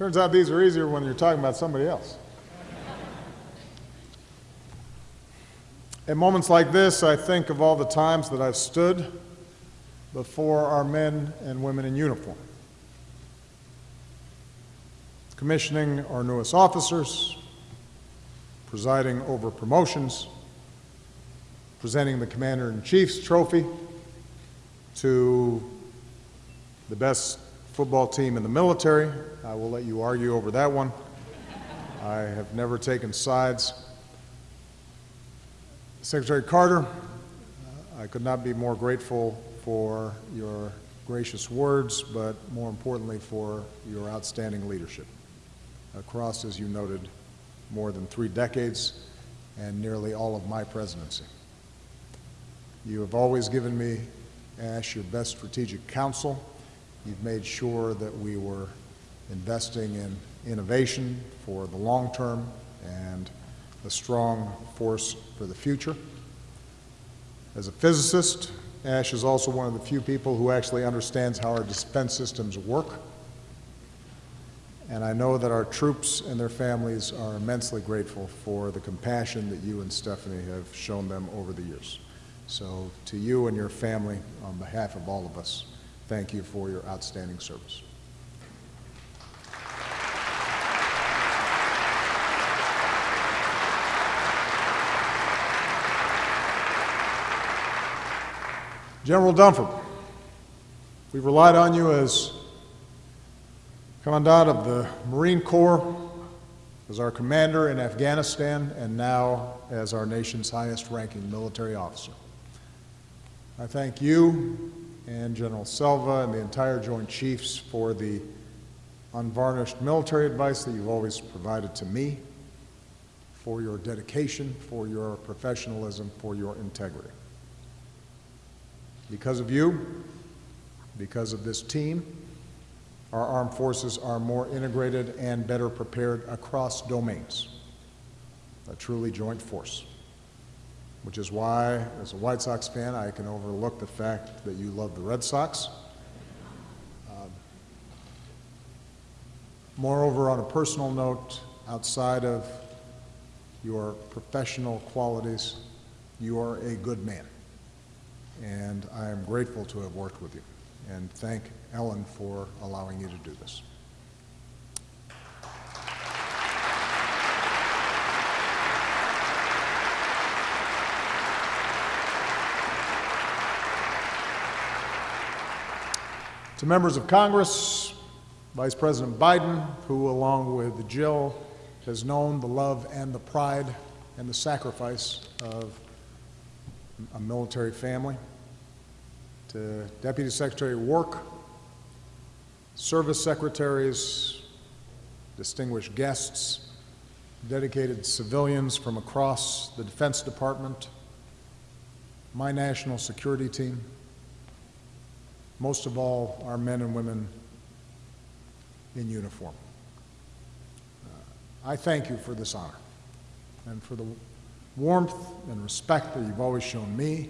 Turns out these are easier when you're talking about somebody else. At moments like this, I think of all the times that I've stood before our men and women in uniform, commissioning our newest officers, presiding over promotions, presenting the Commander-in-Chief's trophy to the best football team in the military. I will let you argue over that one. I have never taken sides. Secretary Carter, I could not be more grateful for your gracious words, but more importantly for your outstanding leadership across, as you noted, more than three decades and nearly all of my presidency. You have always given me, Ash, your best strategic counsel. You've made sure that we were investing in innovation for the long term and a strong force for the future. As a physicist, Ash is also one of the few people who actually understands how our defense systems work. And I know that our troops and their families are immensely grateful for the compassion that you and Stephanie have shown them over the years. So to you and your family, on behalf of all of us, thank you for your outstanding service. General Dunford, we've relied on you as Commandant of the Marine Corps, as our commander in Afghanistan, and now as our nation's highest ranking military officer. I thank you and General Selva and the entire Joint Chiefs for the unvarnished military advice that you've always provided to me, for your dedication, for your professionalism, for your integrity. Because of you, because of this team, our armed forces are more integrated and better prepared across domains. A truly joint force. Which is why, as a White Sox fan, I can overlook the fact that you love the Red Sox. Um, moreover, on a personal note, outside of your professional qualities, you are a good man and I am grateful to have worked with you and thank Ellyn for allowing you to do this. To members of Congress, Vice President Biden, who along with Jill has known the love and the pride and the sacrifice of a military family to Deputy Secretary Work, service secretaries, distinguished guests, dedicated civilians from across the Defense Department, my national security team, most of all, our men and women in uniform. Uh, I thank you for this honor and for the warmth and respect that you've always shown me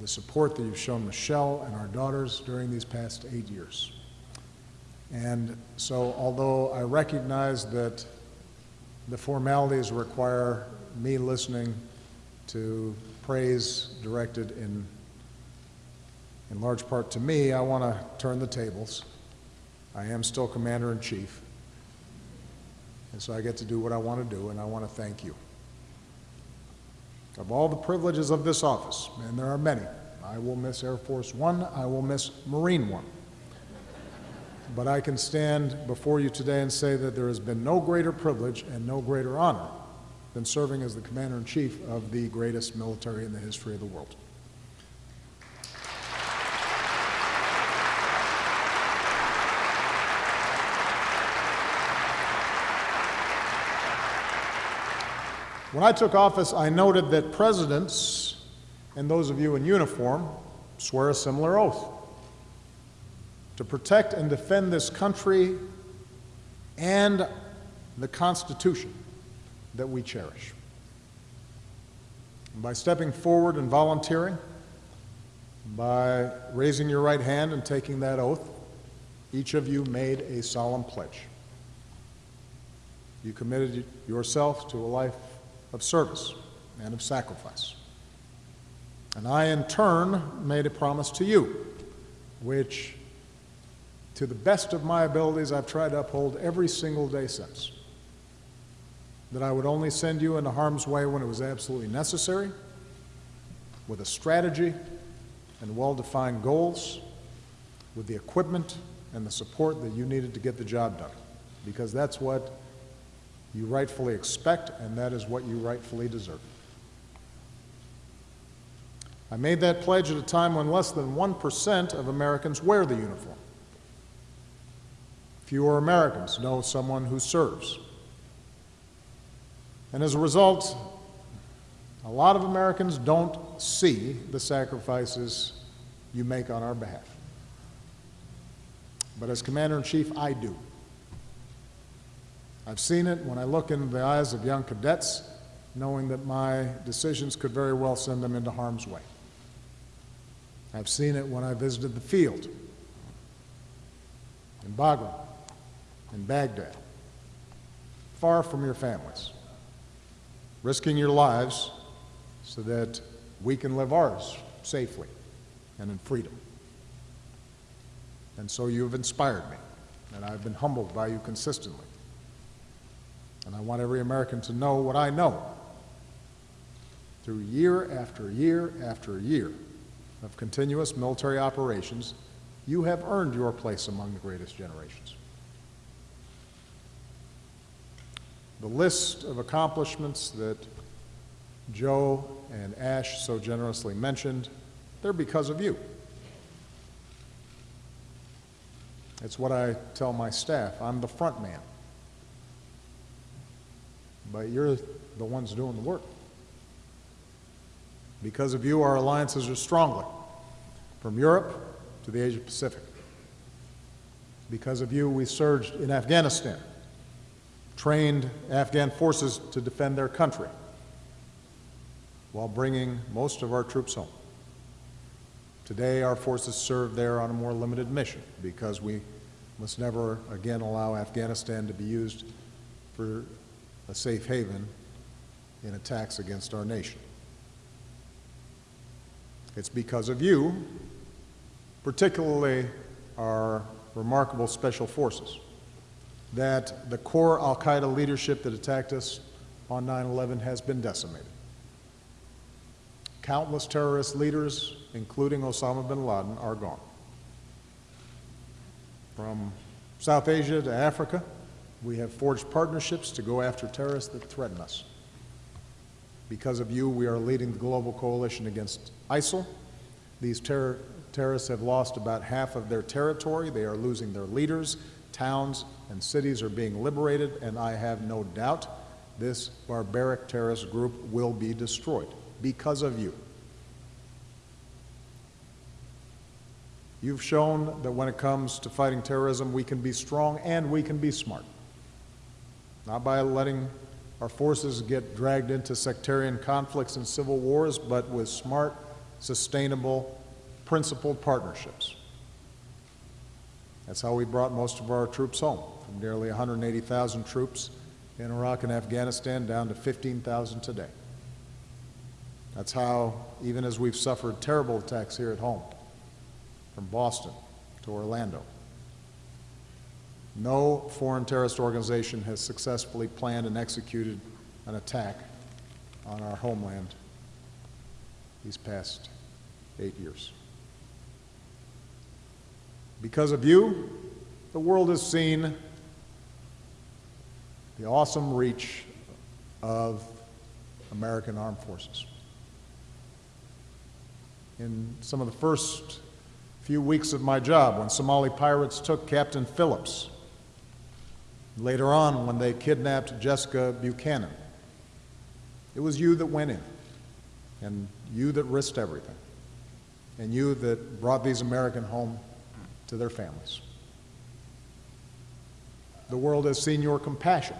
the support that you've shown Michelle and our daughters during these past eight years. And so, although I recognize that the formalities require me listening to praise directed in, in large part to me, I want to turn the tables. I am still Commander in Chief. And so I get to do what I want to do, and I want to thank you. Of all the privileges of this office, and there are many, I will miss Air Force One, I will miss Marine One. But I can stand before you today and say that there has been no greater privilege and no greater honor than serving as the Commander-in-Chief of the greatest military in the history of the world. When I took office, I noted that presidents and those of you in uniform swear a similar oath to protect and defend this country and the Constitution that we cherish. By stepping forward and volunteering, by raising your right hand and taking that oath, each of you made a solemn pledge You committed yourself to a life of service and of sacrifice. And I, in turn, made a promise to you, which, to the best of my abilities, I've tried to uphold every single day since. That I would only send you into harm's way when it was absolutely necessary, with a strategy and well defined goals, with the equipment and the support that you needed to get the job done. Because that's what you rightfully expect, and that is what you rightfully deserve. I made that pledge at a time when less than 1% of Americans wear the uniform. Fewer Americans know someone who serves. And as a result, a lot of Americans don't see the sacrifices you make on our behalf. But as Commander in Chief, I do. I've seen it when I look in the eyes of young cadets, knowing that my decisions could very well send them into harm's way. I've seen it when I visited the field in Bagram, in Baghdad, far from your families, risking your lives so that we can live ours safely and in freedom. And so you have inspired me, and I've been humbled by you consistently. And I want every American to know what I know through year after year after year of continuous military operations, you have earned your place among the greatest generations. The list of accomplishments that Joe and Ash so generously mentioned, they're because of you. It's what I tell my staff. I'm the front man. But you're the ones doing the work. Because of you, our alliances are stronger, from Europe to the Asia Pacific. Because of you, we surged in Afghanistan, trained Afghan forces to defend their country, while bringing most of our troops home. Today, our forces serve there on a more limited mission because we must never again allow Afghanistan to be used for a safe haven in attacks against our nation. It's because of you, particularly our remarkable special forces, that the core al Qaeda leadership that attacked us on 9 11 has been decimated. Countless terrorist leaders, including Osama bin Laden, are gone. From South Asia to Africa, we have forged partnerships to go after terrorists that threaten us. Because of you, we are leading the global coalition against ISIL. These terror terrorists have lost about half of their territory. They are losing their leaders. Towns and cities are being liberated, and I have no doubt this barbaric terrorist group will be destroyed because of you. You've shown that when it comes to fighting terrorism, we can be strong and we can be smart. Not by letting our forces get dragged into sectarian conflicts and civil wars, but with smart, sustainable, principled partnerships. That's how we brought most of our troops home, from nearly 180,000 troops in Iraq and Afghanistan down to 15,000 today. That's how, even as we've suffered terrible attacks here at home, from Boston to Orlando, no foreign terrorist organization has successfully planned and executed an attack on our homeland these past eight years. Because of you, the world has seen the awesome reach of American armed forces. In some of the first few weeks of my job, when Somali pirates took Captain Phillips Later on, when they kidnapped Jessica Buchanan, it was you that went in, and you that risked everything, and you that brought these American home to their families. The world has seen your compassion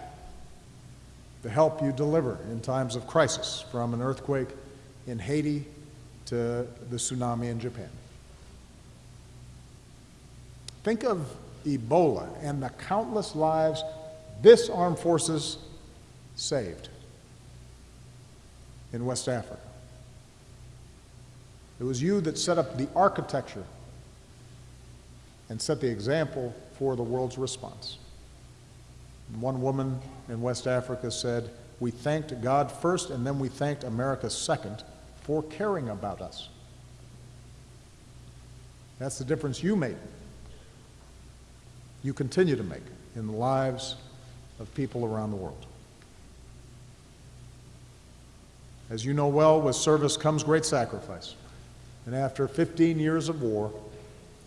the help you deliver in times of crisis, from an earthquake in Haiti to the tsunami in Japan. Think of Ebola and the countless lives this armed forces saved in West Africa. It was you that set up the architecture and set the example for the world's response. One woman in West Africa said, We thanked God first and then we thanked America second for caring about us. That's the difference you made. You continue to make in the lives of people around the world. As you know well, with service comes great sacrifice. And after 15 years of war,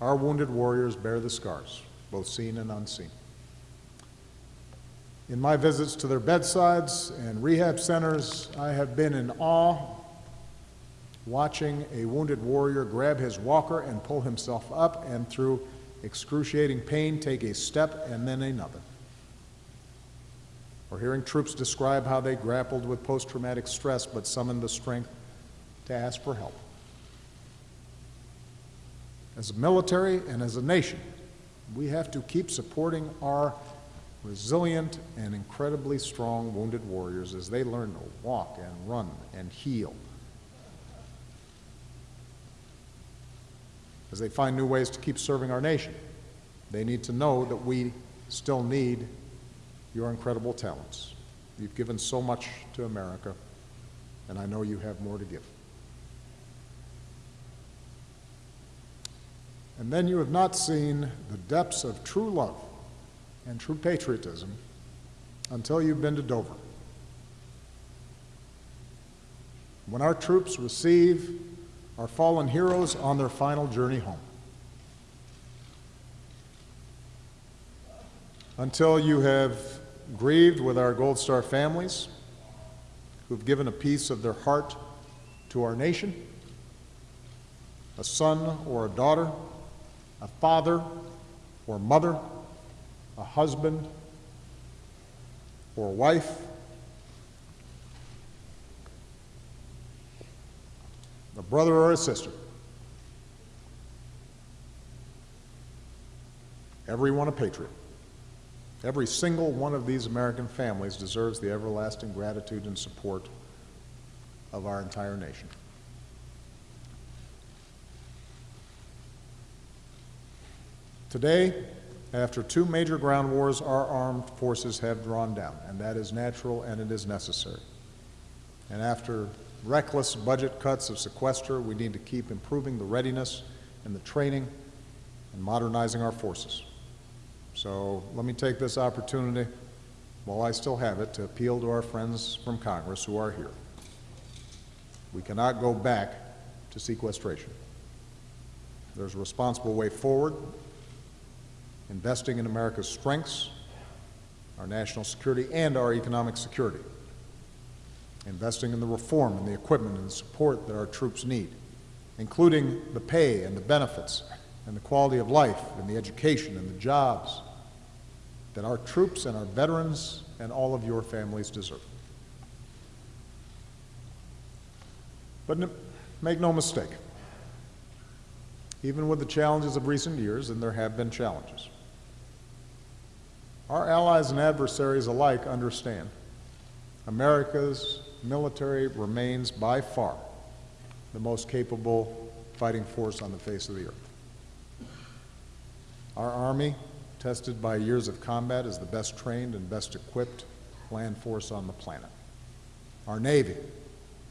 our wounded warriors bear the scars, both seen and unseen. In my visits to their bedsides and rehab centers, I have been in awe watching a wounded warrior grab his walker and pull himself up and through excruciating pain take a step and then another. Or hearing troops describe how they grappled with post traumatic stress but summoned the strength to ask for help. As a military and as a nation, we have to keep supporting our resilient and incredibly strong wounded warriors as they learn to walk and run and heal. As they find new ways to keep serving our nation, they need to know that we still need your incredible talents. You've given so much to America, and I know you have more to give. And then you have not seen the depths of true love and true patriotism until you've been to Dover. When our troops receive our fallen heroes on their final journey home. Until you have grieved with our Gold Star families who've given a piece of their heart to our nation, a son or a daughter, a father or mother, a husband or wife, a brother or a sister. Everyone a patriot. Every single one of these American families deserves the everlasting gratitude and support of our entire nation. Today, after two major ground wars, our armed forces have drawn down, and that is natural and it is necessary. And after reckless budget cuts of sequester, we need to keep improving the readiness and the training and modernizing our forces. So let me take this opportunity, while I still have it, to appeal to our friends from Congress who are here. We cannot go back to sequestration. There's a responsible way forward, investing in America's strengths, our national security, and our economic security. Investing in the reform and the equipment and the support that our troops need, including the pay and the benefits and the quality of life and the education and the jobs that our troops and our veterans and all of your families deserve. But make no mistake, even with the challenges of recent years, and there have been challenges, our allies and adversaries alike understand America's military remains by far the most capable fighting force on the face of the earth. Our Army, tested by years of combat, is the best trained and best equipped land force on the planet. Our Navy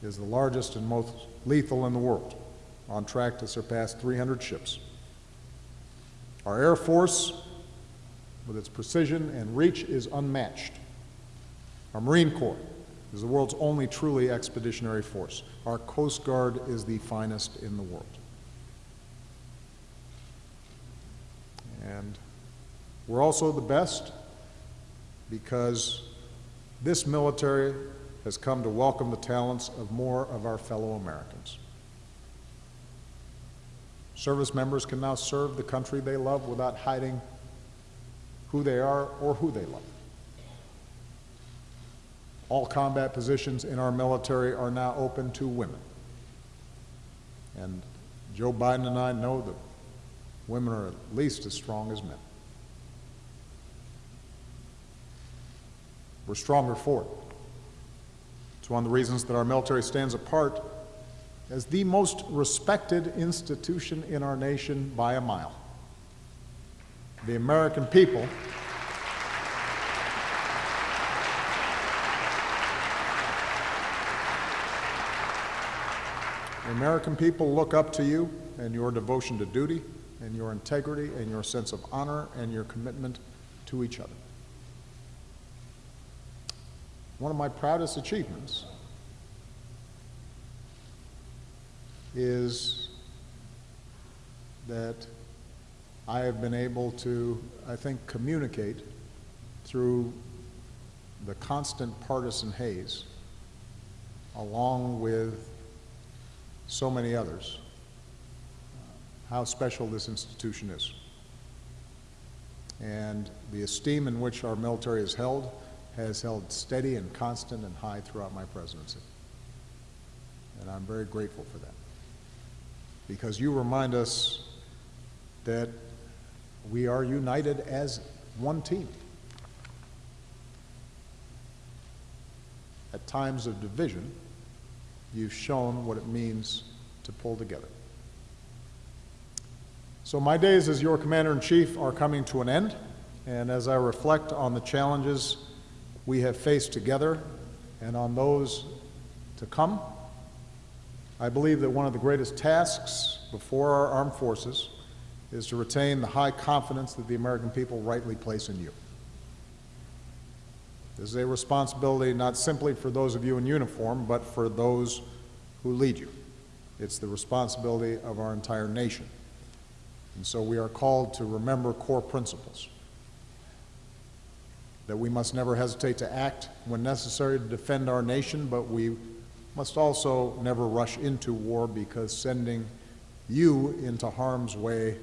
is the largest and most lethal in the world, on track to surpass 300 ships. Our Air Force, with its precision and reach, is unmatched. Our Marine Corps is the world's only truly expeditionary force. Our Coast Guard is the finest in the world. And we're also the best because this military has come to welcome the talents of more of our fellow Americans. Service members can now serve the country they love without hiding who they are or who they love. All combat positions in our military are now open to women. And Joe Biden and I know that women are at least as strong as men. we're stronger for it. It's one of the reasons that our military stands apart as the most respected institution in our nation by a mile. The American people The American people look up to you and your devotion to duty and your integrity and your sense of honor and your commitment to each other. One of my proudest achievements is that I have been able to, I think, communicate through the constant partisan haze, along with so many others, how special this institution is. And the esteem in which our military is held has held steady and constant and high throughout my presidency. And I'm very grateful for that. Because you remind us that we are united as one team. At times of division, you've shown what it means to pull together. So my days as your commander-in-chief are coming to an end, and as I reflect on the challenges we have faced together and on those to come, I believe that one of the greatest tasks before our armed forces is to retain the high confidence that the American people rightly place in you. This is a responsibility not simply for those of you in uniform, but for those who lead you. It's the responsibility of our entire nation. And so we are called to remember core principles. That we must never hesitate to act when necessary to defend our nation, but we must also never rush into war because sending you into harm's way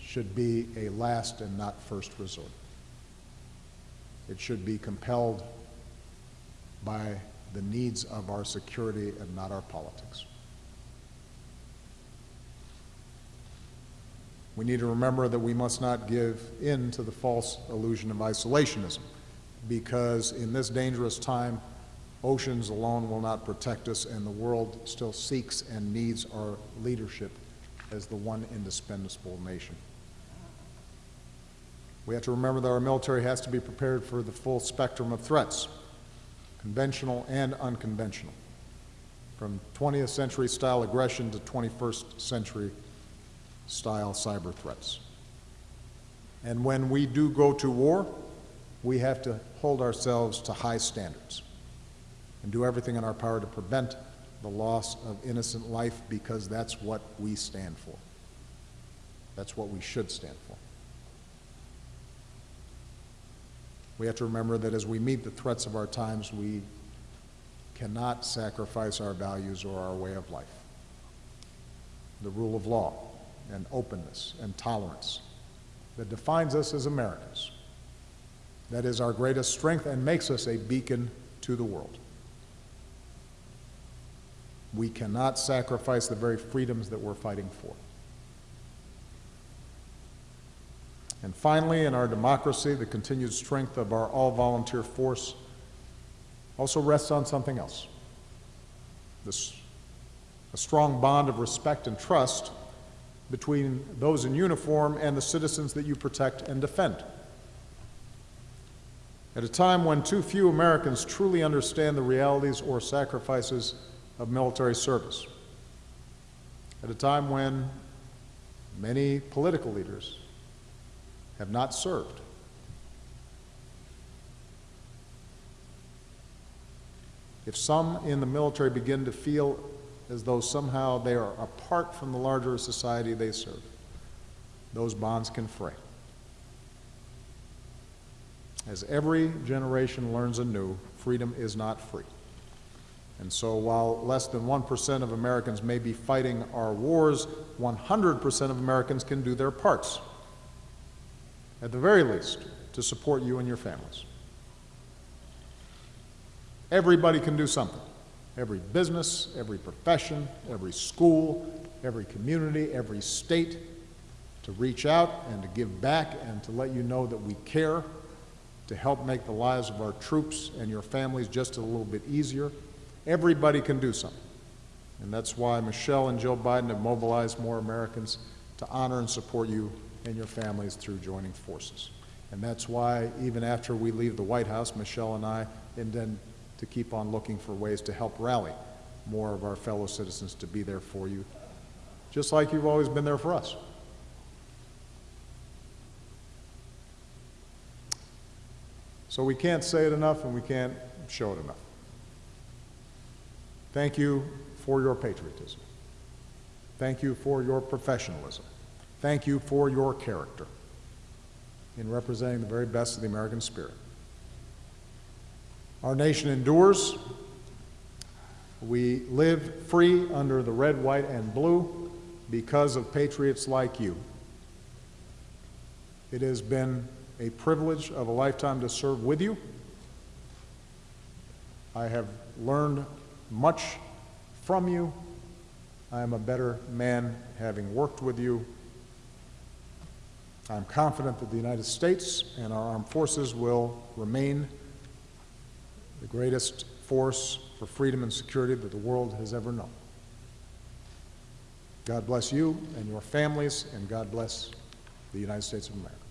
should be a last and not first resort. It should be compelled by the needs of our security and not our politics. We need to remember that we must not give in to the false illusion of isolationism because in this dangerous time, oceans alone will not protect us and the world still seeks and needs our leadership as the one indispensable nation. We have to remember that our military has to be prepared for the full spectrum of threats, conventional and unconventional, from 20th century style aggression to 21st century style cyber threats. And when we do go to war, we have to hold ourselves to high standards and do everything in our power to prevent the loss of innocent life because that's what we stand for. That's what we should stand for. We have to remember that as we meet the threats of our times, we cannot sacrifice our values or our way of life. The rule of law and openness and tolerance that defines us as Americans. That is our greatest strength and makes us a beacon to the world. We cannot sacrifice the very freedoms that we're fighting for. And finally, in our democracy, the continued strength of our all-volunteer force also rests on something else. This, a strong bond of respect and trust between those in uniform and the citizens that you protect and defend. At a time when too few Americans truly understand the realities or sacrifices of military service. At a time when many political leaders have not served. If some in the military begin to feel as though somehow they are apart from the larger society they serve, those bonds can fray. As every generation learns anew, freedom is not free. And so while less than 1% of Americans may be fighting our wars, 100% of Americans can do their parts at the very least, to support you and your families. Everybody can do something. Every business, every profession, every school, every community, every state, to reach out and to give back and to let you know that we care to help make the lives of our troops and your families just a little bit easier. Everybody can do something. And that's why Michelle and Joe Biden have mobilized more Americans to honor and support you and your families through joining forces. And that's why, even after we leave the White House, Michelle and I intend to keep on looking for ways to help rally more of our fellow citizens to be there for you, just like you've always been there for us. So we can't say it enough and we can't show it enough. Thank you for your patriotism. Thank you for your professionalism. Thank you for your character in representing the very best of the American spirit. Our nation endures. We live free under the red, white, and blue because of patriots like you. It has been a privilege of a lifetime to serve with you. I have learned much from you. I am a better man having worked with you. I'm confident that the United States and our armed forces will remain the greatest force for freedom and security that the world has ever known. God bless you and your families, and God bless the United States of America.